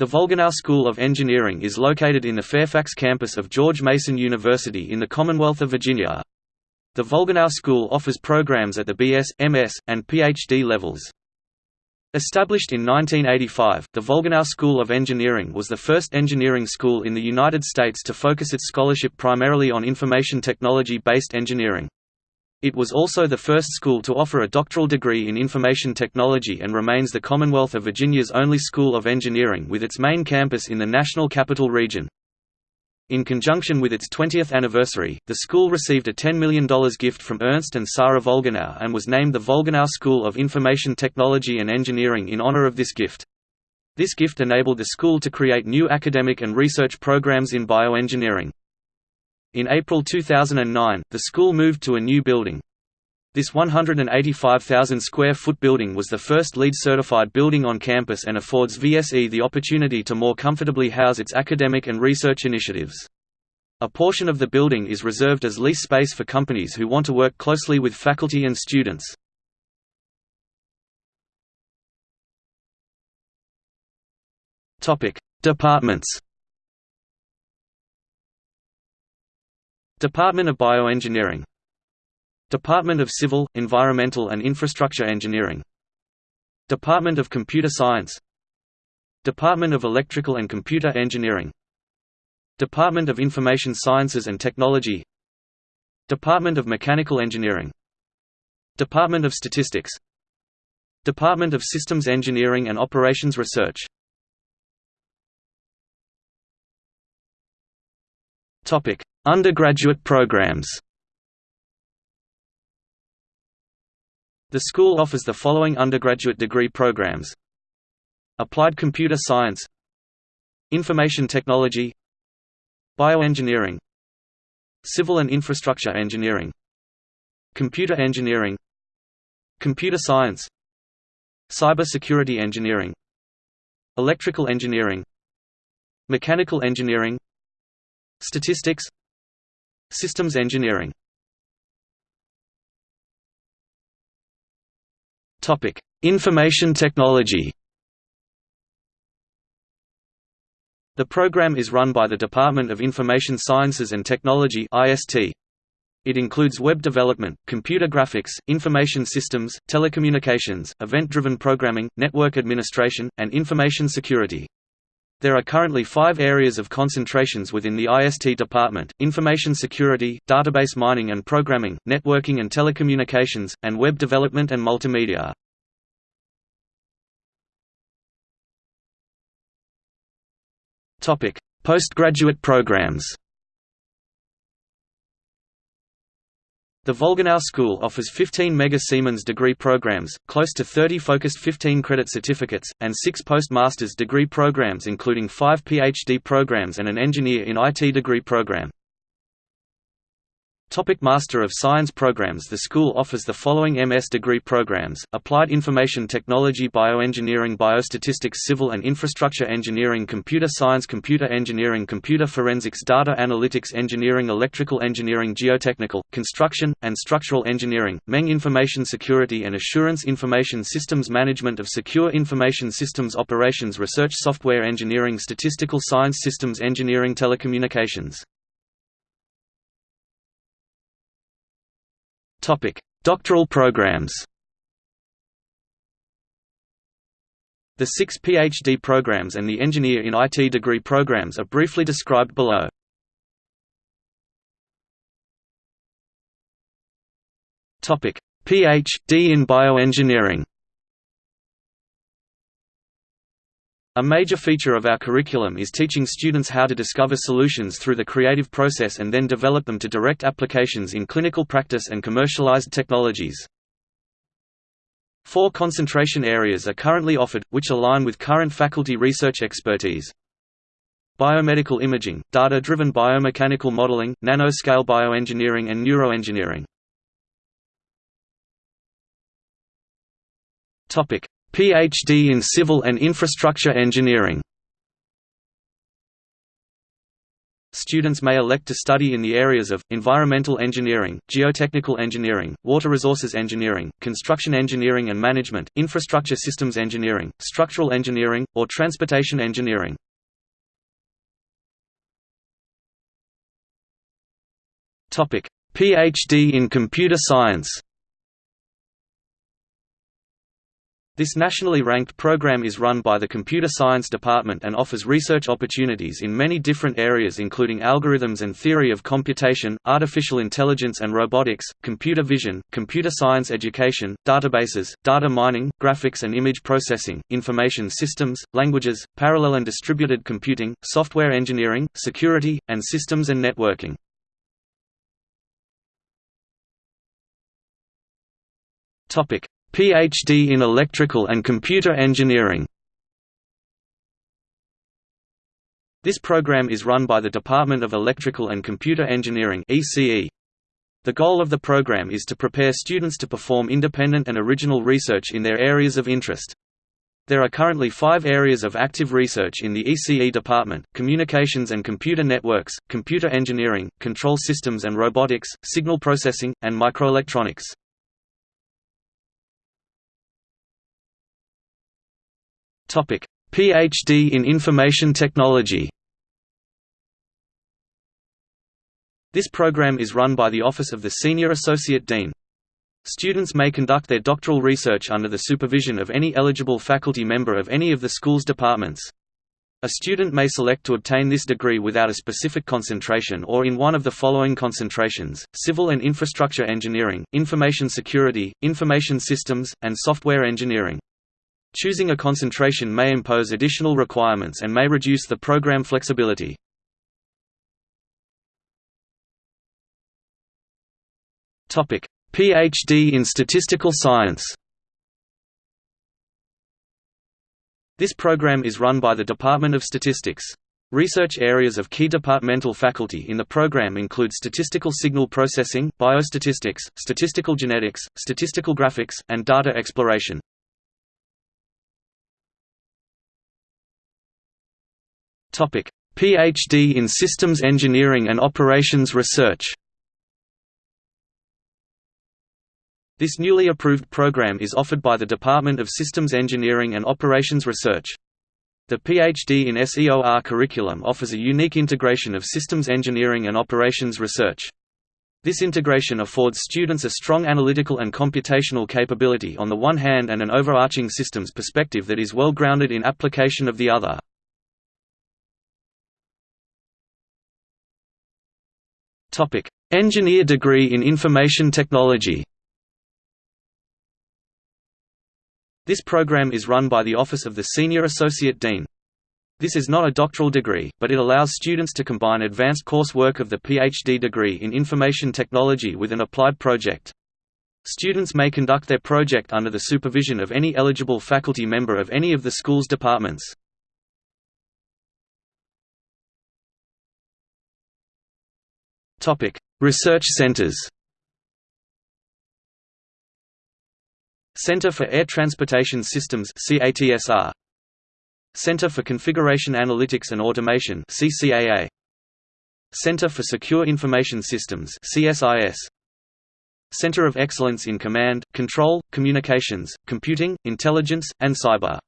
The Volgenau School of Engineering is located in the Fairfax campus of George Mason University in the Commonwealth of Virginia. The Volgenau School offers programs at the BS, MS, and PhD levels. Established in 1985, the Volgenau School of Engineering was the first engineering school in the United States to focus its scholarship primarily on information technology-based engineering. It was also the first school to offer a doctoral degree in information technology and remains the Commonwealth of Virginia's only school of engineering with its main campus in the National Capital Region. In conjunction with its 20th anniversary, the school received a $10 million gift from Ernst and Sarah Volgenau and was named the Volgenau School of Information Technology and Engineering in honor of this gift. This gift enabled the school to create new academic and research programs in bioengineering. In April 2009, the school moved to a new building. This 185,000 square foot building was the first LEED certified building on campus and affords VSE the opportunity to more comfortably house its academic and research initiatives. A portion of the building is reserved as lease space for companies who want to work closely with faculty and students. Departments Department of Bioengineering. Department of Civil, Environmental and Infrastructure Engineering. Department of Computer Science. Department of Electrical and Computer Engineering. Department of Information Sciences and Technology. Department of Mechanical Engineering. Department of Statistics. Department of Systems Engineering and Operations Research. Topic Undergraduate programs. The school offers the following undergraduate degree programs. Applied Computer Science. Information Technology. Bioengineering. Civil and Infrastructure Engineering. Computer Engineering. Computer Science. Cybersecurity Engineering. Electrical Engineering. Mechanical Engineering. Statistics Systems engineering Information technology. The program is run by the Department of Information Sciences and Technology (IST). It includes web development, computer graphics, information systems, telecommunications, event-driven programming, network administration, and information security. There are currently five areas of concentrations within the IST department, information security, database mining and programming, networking and telecommunications, and web development and multimedia. Postgraduate programs The Volgenau School offers 15 Mega Siemens degree programs, close to 30 focused 15-credit certificates, and six postmaster's degree programs including five PhD programs and an Engineer in IT degree program. Topic Master of Science programs The school offers the following MS degree programs, Applied Information Technology Bioengineering Biostatistics Civil and Infrastructure Engineering Computer Science Computer Engineering Computer Forensics Data Analytics Engineering Electrical Engineering Geotechnical, Construction, and Structural Engineering, Meng Information Security and Assurance Information Systems Management of Secure Information Systems Operations Research Software Engineering Statistical Science Systems Engineering Telecommunications Topic: Doctoral programs. The six PhD programs and the Engineer in IT degree programs are briefly described below. Topic: PhD in bioengineering. A major feature of our curriculum is teaching students how to discover solutions through the creative process and then develop them to direct applications in clinical practice and commercialized technologies. Four concentration areas are currently offered, which align with current faculty research expertise. Biomedical imaging, data-driven biomechanical modeling, nanoscale bioengineering and neuroengineering. PhD in Civil and Infrastructure Engineering. Students may elect to study in the areas of, environmental engineering, geotechnical engineering, water resources engineering, construction engineering and management, infrastructure systems engineering, structural engineering, or transportation engineering. PhD in computer science This nationally ranked program is run by the Computer Science Department and offers research opportunities in many different areas including algorithms and theory of computation, artificial intelligence and robotics, computer vision, computer science education, databases, data mining, graphics and image processing, information systems, languages, parallel and distributed computing, software engineering, security, and systems and networking. Ph.D. in Electrical and Computer Engineering. This program is run by the Department of Electrical and Computer Engineering (ECE). The goal of the program is to prepare students to perform independent and original research in their areas of interest. There are currently five areas of active research in the ECE department, communications and computer networks, computer engineering, control systems and robotics, signal processing, and microelectronics. PhD in Information Technology. This program is run by the Office of the Senior Associate Dean. Students may conduct their doctoral research under the supervision of any eligible faculty member of any of the school's departments. A student may select to obtain this degree without a specific concentration or in one of the following concentrations, civil and infrastructure engineering, information security, information systems, and software engineering. Choosing a concentration may impose additional requirements and may reduce the program flexibility. PhD in statistical science This program is run by the Department of Statistics. Research areas of key departmental faculty in the program include statistical signal processing, biostatistics, statistical genetics, statistical graphics, and data exploration. PhD in Systems Engineering and Operations Research This newly approved program is offered by the Department of Systems Engineering and Operations Research. The PhD in SEOR curriculum offers a unique integration of systems engineering and operations research. This integration affords students a strong analytical and computational capability on the one hand and an overarching systems perspective that is well grounded in application of the other. Topic: Engineer degree in Information Technology. This program is run by the Office of the Senior Associate Dean. This is not a doctoral degree, but it allows students to combine advanced coursework of the PhD degree in information technology with an applied project. Students may conduct their project under the supervision of any eligible faculty member of any of the school's departments. Topic: Research centers. Center for Air Transportation Systems (CATSR). Center for Configuration Analytics and Automation (CCAA). Center for Secure Information Systems (CSIS). Center of Excellence in Command, Control, Communications, Computing, Intelligence, and Cyber.